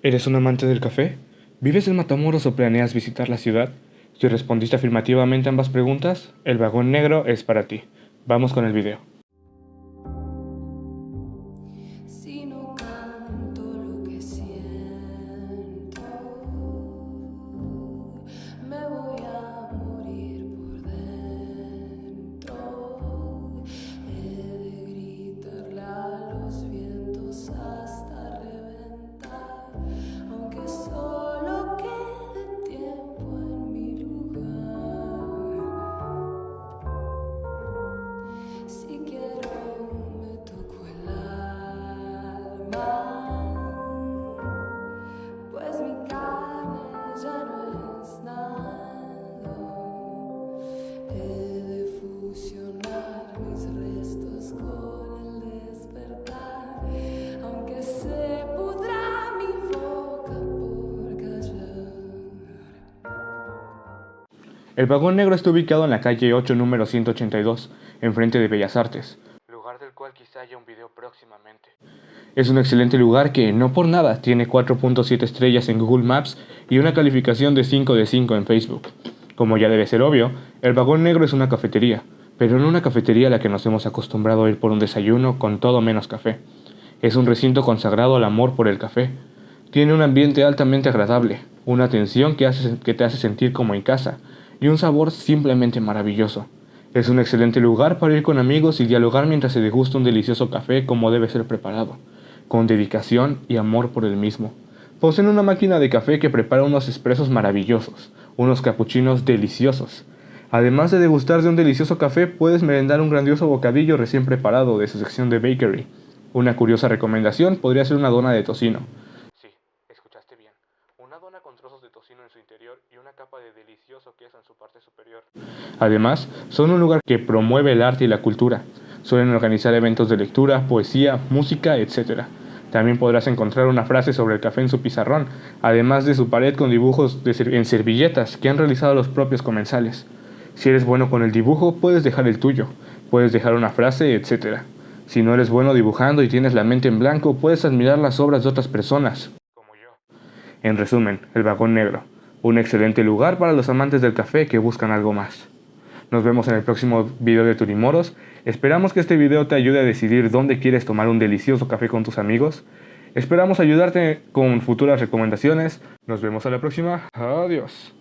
¿Eres un amante del café? ¿Vives en Matamoros o planeas visitar la ciudad? Si respondiste afirmativamente a ambas preguntas, el vagón negro es para ti. Vamos con el video. El vagón negro está ubicado en la calle 8, número 182, enfrente de Bellas Artes, lugar del cual quizá haya un video próximamente. Es un excelente lugar que, no por nada, tiene 4.7 estrellas en Google Maps y una calificación de 5 de 5 en Facebook. Como ya debe ser obvio, el vagón negro es una cafetería, pero no una cafetería a la que nos hemos acostumbrado a ir por un desayuno con todo menos café. Es un recinto consagrado al amor por el café. Tiene un ambiente altamente agradable, una atención que, hace, que te hace sentir como en casa, y un sabor simplemente maravilloso. Es un excelente lugar para ir con amigos y dialogar mientras se degusta un delicioso café como debe ser preparado, con dedicación y amor por el mismo. Poseen una máquina de café que prepara unos expresos maravillosos, unos capuchinos deliciosos. Además de degustar de un delicioso café, puedes merendar un grandioso bocadillo recién preparado de su sección de bakery. Una curiosa recomendación podría ser una dona de tocino. Sí, escuchaste bien. Una dona con trozos de tocino en su interior y una capa de delicioso queso en su parte superior. Además, son un lugar que promueve el arte y la cultura. Suelen organizar eventos de lectura, poesía, música, etc. También podrás encontrar una frase sobre el café en su pizarrón, además de su pared con dibujos en servilletas que han realizado los propios comensales. Si eres bueno con el dibujo, puedes dejar el tuyo, puedes dejar una frase, etc. Si no eres bueno dibujando y tienes la mente en blanco, puedes admirar las obras de otras personas, como yo. En resumen, el vagón negro, un excelente lugar para los amantes del café que buscan algo más. Nos vemos en el próximo video de Turimoros. Esperamos que este video te ayude a decidir dónde quieres tomar un delicioso café con tus amigos. Esperamos ayudarte con futuras recomendaciones. Nos vemos a la próxima. Adiós.